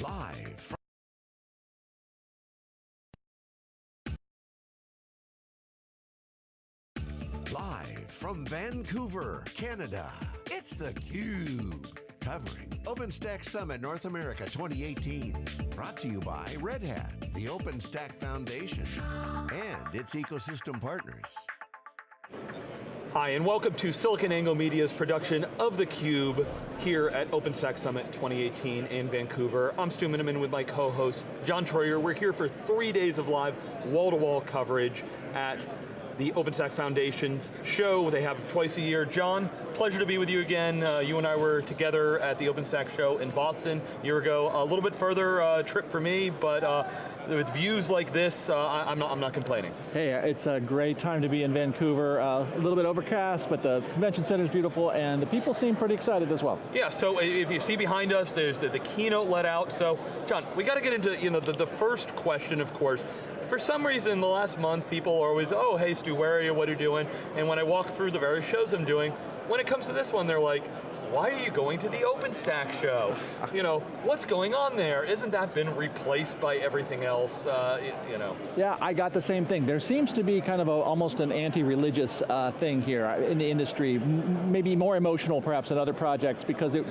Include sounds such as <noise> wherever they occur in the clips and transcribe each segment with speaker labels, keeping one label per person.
Speaker 1: Live from Live from Vancouver, Canada, it's theCUBE. Covering OpenStack Summit North America 2018. Brought to you by Red Hat, the OpenStack Foundation, and its ecosystem partners.
Speaker 2: Hi, and welcome to SiliconANGLE Media's production of theCUBE here at OpenStack Summit 2018 in Vancouver. I'm Stu Miniman with my co-host, John Troyer. We're here for three days of live wall-to-wall -wall coverage at the OpenStack Foundation's show. They have twice a year. John, pleasure to be with you again. Uh, you and I were together at the OpenStack show in Boston a year ago. A little bit further uh, trip for me, but uh, with views like this, uh, I, am not, I'm not complaining.
Speaker 3: Hey, it's a great time to be in Vancouver. Uh, a little bit overcast, but the convention center is beautiful, and the people seem pretty excited as well.
Speaker 2: Yeah, so if you see behind us, there's the, the keynote let out. So, John, we got to get into you know the, the first question, of course, for some reason, the last month, people are always, oh, hey Stu, where are you, what are you doing? And when I walk through the various shows I'm doing, when it comes to this one, they're like, why are you going to the OpenStack show? You know, what's going on there? Isn't that been replaced by everything else, uh, you know?
Speaker 3: Yeah, I got the same thing. There seems to be kind of a, almost an anti-religious uh, thing here in the industry, maybe more emotional perhaps than other projects because it,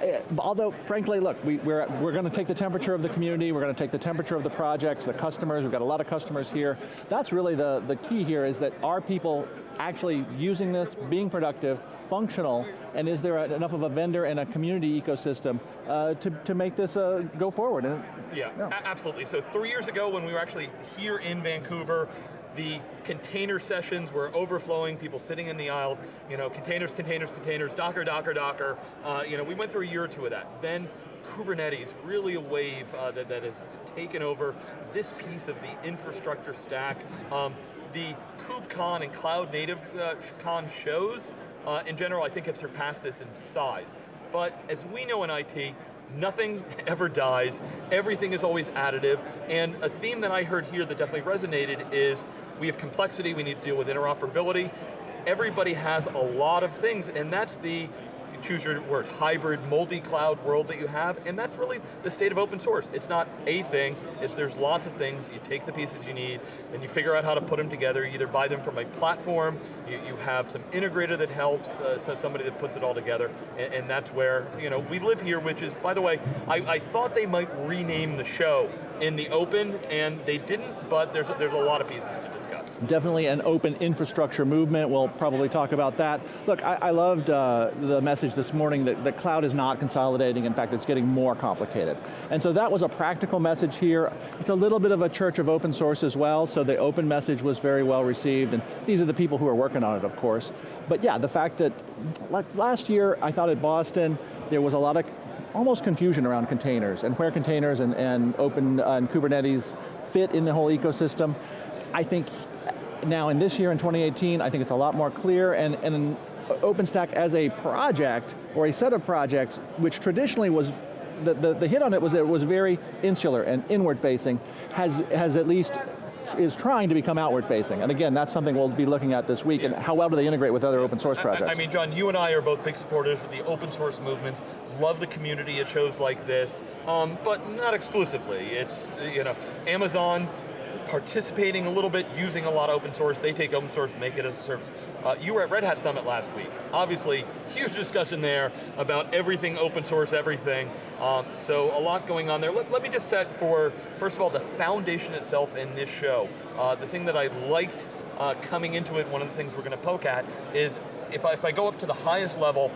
Speaker 3: it eh, although frankly, look, we, we're, we're going to take the temperature of the community, we're going to take the temperature of the projects, the customers, we've got a lot of customers here. That's really the, the key here is that are people actually using this, being productive, functional, and is there a, enough of a vendor and a community ecosystem uh, to, to make this uh, go forward? And,
Speaker 2: yeah, yeah. absolutely. So three years ago when we were actually here in Vancouver, the container sessions were overflowing, people sitting in the aisles, you know, containers, containers, containers, Docker, Docker, Docker. Uh, you know, we went through a year or two of that. Then Kubernetes, really a wave uh, that, that has taken over this piece of the infrastructure stack. Um, the KubeCon and Cloud Native uh, Con shows uh, in general, I think have surpassed this in size. But as we know in IT, nothing <laughs> ever dies, everything is always additive, and a theme that I heard here that definitely resonated is we have complexity, we need to deal with interoperability, everybody has a lot of things, and that's the choose your word, hybrid, multi-cloud world that you have, and that's really the state of open source. It's not a thing, it's there's lots of things, you take the pieces you need, and you figure out how to put them together, you either buy them from a platform, you, you have some integrator that helps, uh, so somebody that puts it all together, and, and, that's where, you know, we live here, which is, by the way, I, I thought they might rename the show in the open, and they didn't, but there's, there's a lot of pieces to discuss.
Speaker 3: Definitely an open infrastructure movement, we'll probably talk about that. Look, I, I loved uh, the message this morning that the cloud is not consolidating, in fact it's getting more complicated. And so that was a practical message here. It's a little bit of a church of open source as well, so the open message was very well received, and these are the people who are working on it, of course. But yeah, the fact that, like last year, I thought at Boston, there was a lot of almost confusion around containers and where containers and, and open uh, and Kubernetes fit in the whole ecosystem. I think now in this year, in 2018, I think it's a lot more clear and, and OpenStack as a project, or a set of projects, which traditionally was the, the, the, hit on it was that it was very insular and inward facing, has, has at least is trying to become outward facing. And again, that's something we'll be looking at this week, yeah. and how well do they integrate with other open source projects?
Speaker 2: I, I, mean, John, you and I are both big supporters of the open source movements, love the community at shows like this, um, but not exclusively. It's, you know, Amazon participating a little bit, using a lot of open source. They take open source, make it as a service. Uh, you were at Red Hat Summit last week. Obviously, <laughs> huge discussion there about everything open source, everything. Um, so a lot going on there. Let, let, me just set for, first of all, the foundation itself in this show. Uh, the thing that I liked uh, coming into it, one of the things we're going to poke at, is if I, if I go up to the highest level,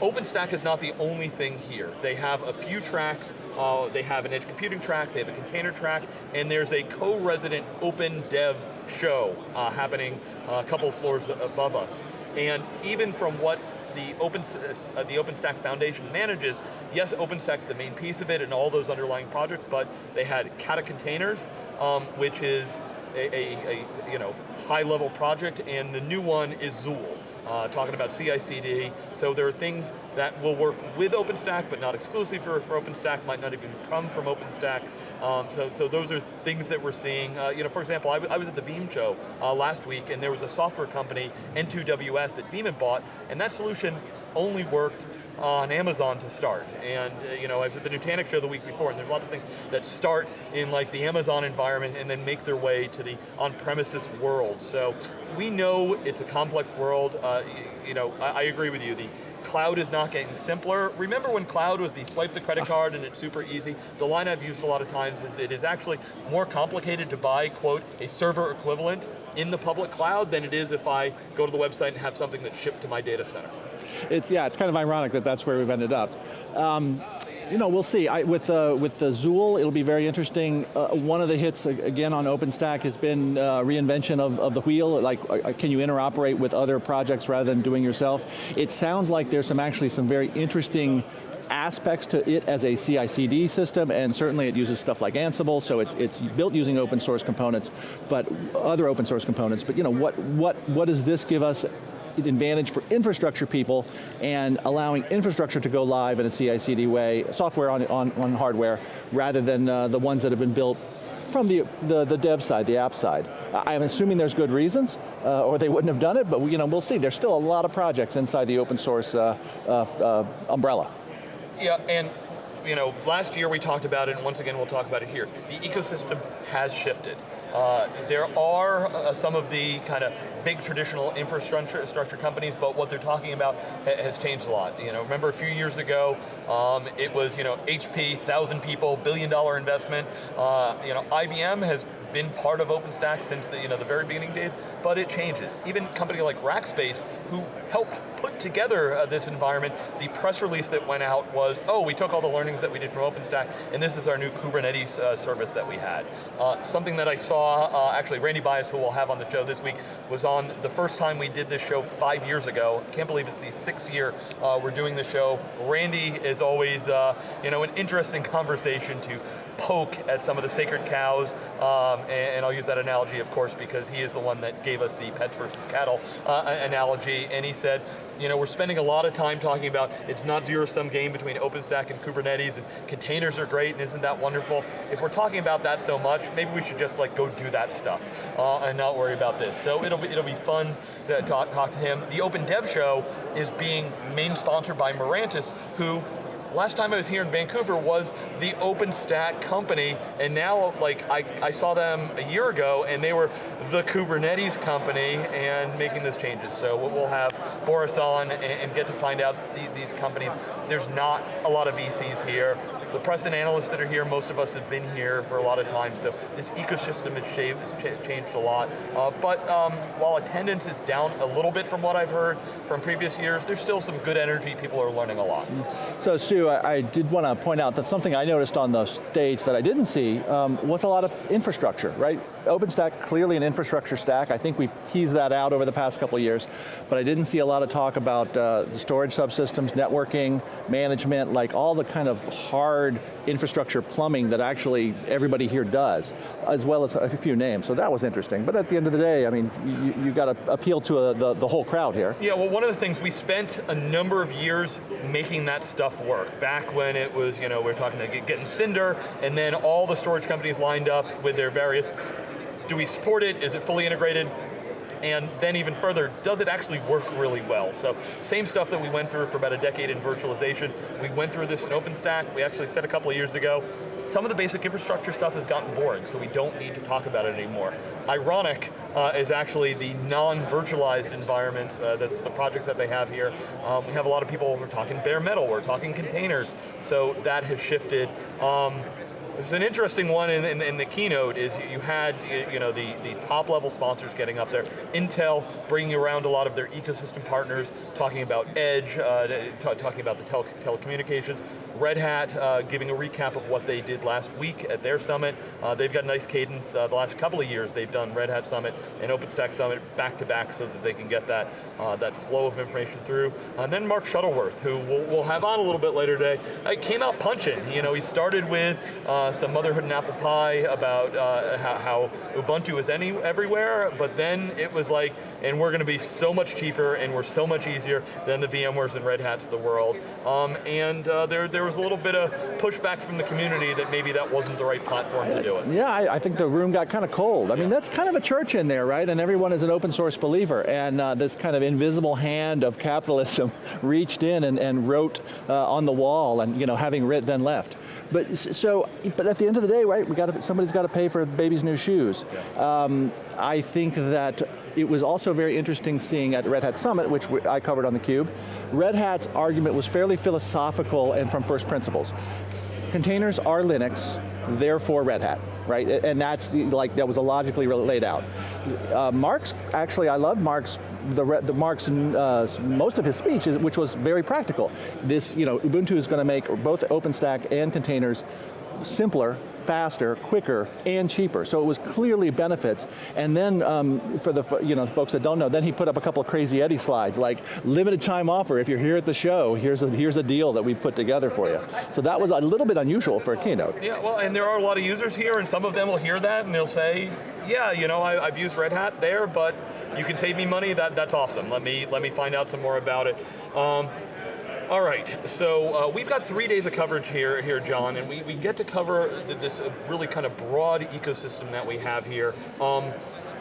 Speaker 2: OpenStack is not the only thing here. They have a few tracks, uh, they have an edge computing track, they have a container track, and there's a co-resident open dev show uh, happening a couple floors above us. And even from what the, Open, uh, the OpenStack Foundation manages, yes, OpenStack's the main piece of it and all those underlying projects, but they had Kata Containers, um, which is a, a, a, you know, high level project, and the new one is Zuul uh, talking about CI/CD. So there are things that will work with OpenStack, but not exclusively for, for OpenStack, might not even come from OpenStack. Um, so, so those are things that we're seeing. Uh, you know, for example, I, I was at the Veeam show uh, last week, and there was a software company, N2WS, that Veeam had bought, and that solution only worked on Amazon to start. And uh, you know, I was at the Nutanix show the week before, and there's lots of things that start in like the Amazon environment and then make their way to the on-premises world. So we know it's a complex world. Uh, you know, I, I agree with you. The cloud is not getting simpler. Remember when cloud was the swipe the credit card and it's super easy? The line I've used a lot of times is it is actually more complicated to buy, quote, a server equivalent in the public cloud than it is if I go to the website and have something that's shipped to my data center.
Speaker 3: It's, yeah, it's kind of ironic that that's where we've ended up. Um, you know, we'll see. I, with, the, with the Zuul, it'll be very interesting. Uh, one of the hits, again, on OpenStack has been uh, reinvention of, of the wheel. Like, uh, uh can you interoperate with other projects rather than doing yourself? It sounds like there's some actually some very interesting aspects to it as a CI/CD system, and certainly it uses stuff like Ansible, so it's it's built using open source components, but other open source components. But you know, what what what does this give us advantage for infrastructure people and allowing infrastructure to go live in a CI/CD way, software on, on, on hardware, rather than uh, the ones that have been built from the, the, the, dev side, the app side. I'm assuming there's good reasons, uh, or they wouldn't have done it, but you know, we'll see. There's still a lot of projects inside the open source uh, uh, uh umbrella.
Speaker 2: Yeah, and you know, last year we talked about it, and once again we'll talk about it here. The ecosystem has shifted. Uh, there are uh, some of the kind of big traditional infrastructure companies, but what they're talking about ha has changed a lot. You know, remember a few years ago, um, it was you know HP, thousand people, billion dollar investment. Uh, you know, IBM has been part of OpenStack since the, you know, the very beginning days, but it changes. Even a company like Rackspace, who helped put together uh, this environment, the press release that went out was, oh, we took all the learnings that we did from OpenStack, and this is our new Kubernetes uh, service that we had. Uh, something that I saw, uh, actually Randy Bias, who we'll have on the show this week, was on the first time we did this show five years ago. Can't believe it's the sixth year uh, we're doing the show. Randy is always, uh, you know, an interesting <laughs> conversation to poke at some of the sacred cows, um, and, and, I'll use that analogy, of course, because he is the one that gave us the pets versus cattle uh, analogy, and he said, you know, we're spending a lot of time talking about it's not zero-sum game between OpenStack and Kubernetes, and containers are great, and isn't that wonderful? If we're talking about that so much, maybe we should just like go do that stuff uh, and not worry about this. So it'll be, it'll be fun to talk, talk to him. The Open Dev Show is being main sponsored by Mirantis, who last time I was here in Vancouver was the OpenStack company, and now like I, I saw them a year ago, and they were the Kubernetes company and making those changes. So we'll have Boris on and, and get to find out the, these companies. There's not a lot of VCs here the press and analysts that are here, most of us have been here for a lot of time, so this ecosystem has changed a lot. Uh, but um, while attendance is down a little bit from what I've heard from previous years, there's still some good energy, people are learning a lot.
Speaker 3: So Stu, I, I did want to point out that something I noticed on the stage that I didn't see um, was a lot of infrastructure, right? OpenStack, clearly an infrastructure stack. I think we've teased that out over the past couple years, but I didn't see a lot of talk about uh, the storage subsystems, networking, management, like all the kind of hard infrastructure plumbing that actually everybody here does, as well as a few names, so that was interesting. But at the end of the day, I mean, you, you got to appeal to a, the, the whole crowd here.
Speaker 2: Yeah, well one of the things, we spent a number of years making that stuff work. Back when it was, you know, we are talking to getting Cinder, and then all the storage companies lined up with their various do we support it? Is it fully integrated? And then even further, does it actually work really well? So same stuff that we went through for about a decade in virtualization. We went through this in OpenStack. We actually said a couple of years ago, some of the basic infrastructure stuff has gotten boring, so we don't need to talk about it anymore. Ironic uh, is actually the non-virtualized environments, uh, that's the project that they have here. Um, we have a lot of people, we're talking bare metal, we're talking containers, so that has shifted. Um, an interesting one in, in, in, the keynote is you had you know the, the top level sponsors getting up there. Intel bringing around a lot of their ecosystem partners, talking about Edge, uh, talking about the tele telecommunications. Red Hat uh, giving a recap of what they did last week at their summit. Uh, they've got a nice cadence. Uh, the last couple of years they've done Red Hat Summit and OpenStack Summit back to back so that they can get that, uh, that flow of information through. And then Mark Shuttleworth, who we'll, we'll have on a little bit later today, uh, came out punching. You know, he started with uh, some motherhood and apple pie about how, how, Ubuntu is any, everywhere, but then it was like, and we're going to be so much cheaper and we're so much easier than the VMwares and Red Hats of the world. Um, and uh, there, there was a little bit of pushback from the community that maybe that wasn't the right platform to do it.
Speaker 3: Yeah, I, I think the room got kind of cold. I mean, that's kind of a church in there. right? And everyone is an open source believer. And uh, this kind of invisible hand of capitalism <laughs> reached in and, and wrote uh, on the wall and you know, having writ then left. But so, but at the end of the day, right, we got somebody's got to pay for baby's new shoes. Um, I think that it was also very interesting seeing at the Red Hat Summit, which I covered on theCUBE, Red Hat's argument was fairly philosophical and from first principles. Containers are Linux, therefore Red Hat, right? And that's like, that was logically laid out. Uh, Mark's, actually I love Mark's, the, the Mark's, uh, most of his speech, is, which was very practical. This, you know, Ubuntu is going to make both OpenStack and containers simpler, faster, quicker, and cheaper. So it was clearly benefits. And then um, for the you know folks that don't know, then he put up a couple of crazy Eddie slides, like limited time offer. If you're here at the show, here's a here's a deal that we put together for you. So that was a little bit unusual for a keynote.
Speaker 2: Yeah, well, and there are a lot of users here, and some of them will hear that and they'll say, yeah, you know, I, I've used Red Hat there, but you can save me money. That that's awesome. Let me let me find out some more about it. Um, all right, so uh, we've got three days of coverage here, here, John, and we, we get to cover this really kind of broad ecosystem that we have here. Um,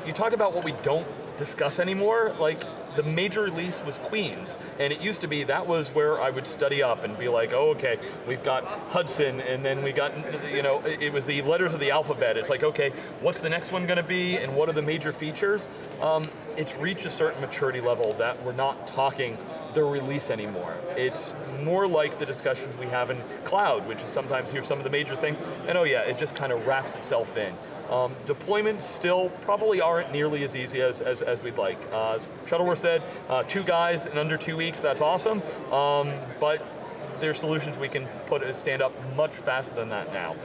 Speaker 2: you talked about what we don't discuss anymore, like the major release was Queens, and it used to be that was where I would study up and be like, oh, okay, we've got Hudson, and then we got, you know, it was the letters of the alphabet. It's like, okay, what's the next one going to be, and what are the major features? Um, it's reached a certain maturity level that we're not talking the release anymore. It's more like the discussions we have in cloud, which is sometimes here's some of the major things, and oh yeah, it just kind of wraps itself in. Um, deployments still probably aren't nearly as easy as, as, as we'd like. Uh, Shuttleworth said, uh, two guys in under two weeks, that's awesome, um, but there's solutions we can put a stand up much faster than that now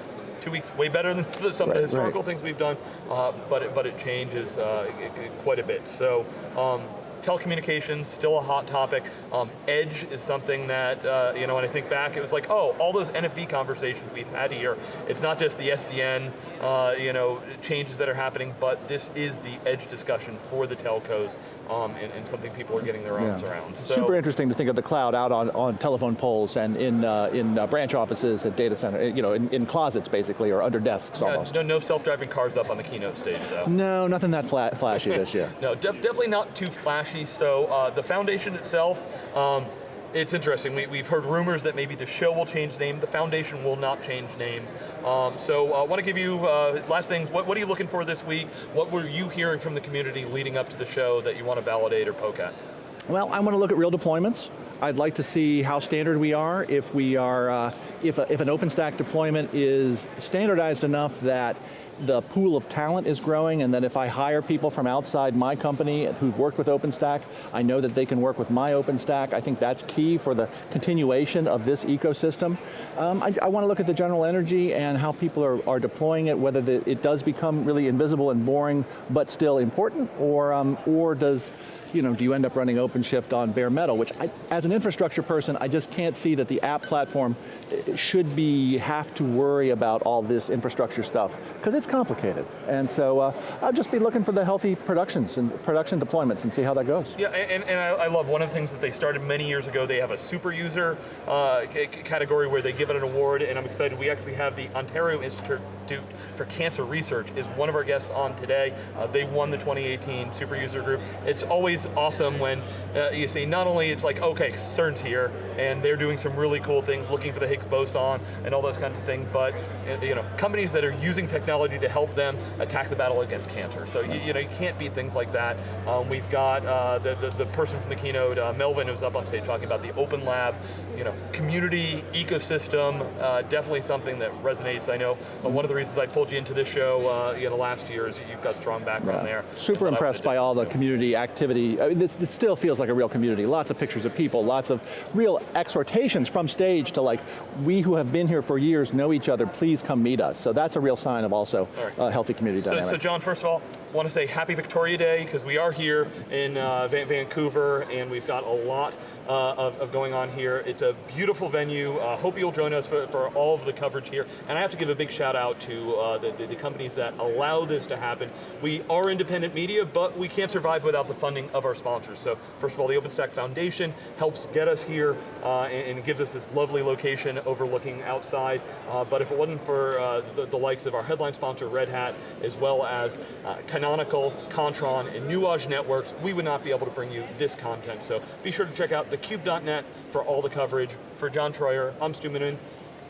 Speaker 2: two weeks way better than <laughs> some right, of the historical right. things we've done, uh, but it, but it changes uh, quite a bit. So um, telecommunications, still a hot topic. Um, edge is something that, uh, you know, when I think back, it was like, oh, all those NFV conversations we've had here, it's not just the SDN, uh, you know, changes that are happening, but this is the edge discussion for the telcos um, and, and, something people are getting their arms yeah. around.
Speaker 3: So, Super interesting to think of the cloud out on, on telephone poles and in, uh, in uh, branch offices at data center, you know, in, in closets basically, or under desks almost.
Speaker 2: No, no self-driving cars up on the keynote stage though.
Speaker 3: No, nothing that flat, flashy this year. <laughs>
Speaker 2: no, def definitely not too flashy. So uh, the foundation itself, um, it's interesting. We, have heard rumors that maybe the show will change name. The foundation will not change names. Um, so I uh, want to give you uh, last things. What, what, are you looking for this week? What were you hearing from the community leading up to the show that you want to validate or poke at?
Speaker 3: Well, I want to look at real deployments. I'd like to see how standard we are. If we are, uh, if, a, if an OpenStack deployment is standardized enough that the pool of talent is growing and that if I hire people from outside my company who've worked with OpenStack, I know that they can work with my OpenStack. I think that's key for the continuation of this ecosystem. Um, I, I, want to look at the general energy and how people are, are deploying it, whether the, it does become really invisible and boring, but still important, or, um, or does you know, do you end up running OpenShift on bare metal, which I, as an infrastructure person, I just can't see that the app platform eh, should be, have to worry about all this infrastructure stuff, because it's complicated. And so uh, I'll just be looking for the healthy productions and production deployments and see how that goes.
Speaker 2: Yeah, and, and I, I, love one of the things that they started many years ago, they have a super user uh, category where they give it an award, and I'm excited, we actually have the Ontario Institute for Cancer Research is one of our guests on today. Uh, they won the 2018 super user group. It's always awesome when uh, you see not only it's like, okay, CERN's here, and they're doing some really cool things, looking for the Higgs boson and all those kinds of things, but uh, you know, companies that are using technology to help them attack the battle against cancer. So you, you know, you can't beat things like that. Um, we've got uh, the, the, the, person from the keynote, uh, Melvin, who's up on stage talking about the Open Lab, you know, community, ecosystem, uh, definitely something that resonates. I know uh, one of the reasons I pulled you into this show you know, last year is you've got strong background there.
Speaker 3: Super impressed by all the community activity I mean, this, this still feels like a real community. Lots of pictures of people, lots of real exhortations from stage to like, we who have been here for years know each other, please come meet us. So that's a real sign of also right. a healthy community
Speaker 2: so,
Speaker 3: dynamic.
Speaker 2: So John, first of all, I want to say happy Victoria Day, because we are here in uh, Vancouver, and we've got a lot uh, of, of going on here. It's a beautiful venue. Uh, hope you'll join us for, for all of the coverage here. And I have to give a big shout out to uh, the, the, the companies that allow this to happen. We are independent media, but we can't survive without the funding of our sponsors. So first of all, the OpenStack Foundation helps get us here uh, and, and gives us this lovely location overlooking outside. Uh, but if it wasn't for uh, the, the likes of our headline sponsor, Red Hat, as well as uh, Canonical, Kontron, and Nuage Networks, we would not be able to bring you this content. So be sure to check out thecube.net for all the coverage. For John Troyer, I'm Stu Miniman.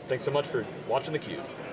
Speaker 2: Thanks so much for watching theCUBE.